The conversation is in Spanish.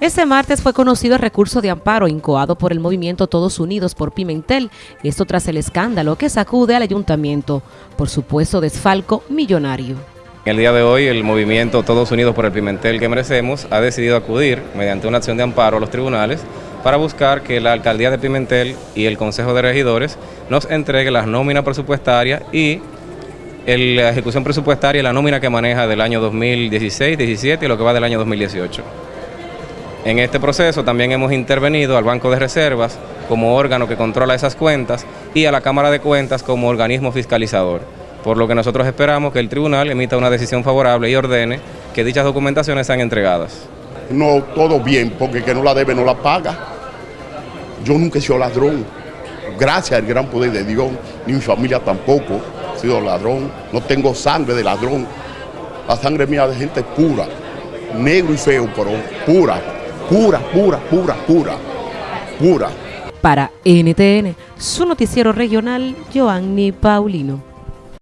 Este martes fue conocido el recurso de amparo incoado por el movimiento Todos Unidos por Pimentel, esto tras el escándalo que sacude al ayuntamiento por supuesto desfalco millonario. El día de hoy el movimiento Todos Unidos por el Pimentel que merecemos ha decidido acudir mediante una acción de amparo a los tribunales para buscar que la alcaldía de Pimentel y el Consejo de Regidores nos entregue las nóminas presupuestarias y la ejecución presupuestaria y la nómina que maneja del año 2016, 17 y lo que va del año 2018. En este proceso también hemos intervenido al Banco de Reservas como órgano que controla esas cuentas y a la Cámara de Cuentas como organismo fiscalizador, por lo que nosotros esperamos que el tribunal emita una decisión favorable y ordene que dichas documentaciones sean entregadas. No todo bien, porque que no la debe no la paga. Yo nunca he sido ladrón, gracias al gran poder de Dios, ni mi familia tampoco ha sido ladrón, no tengo sangre de ladrón, la sangre mía de gente pura, negro y feo, pero pura pura, pura, pura, pura, pura. Para NTN, su noticiero regional, Joanny Paulino.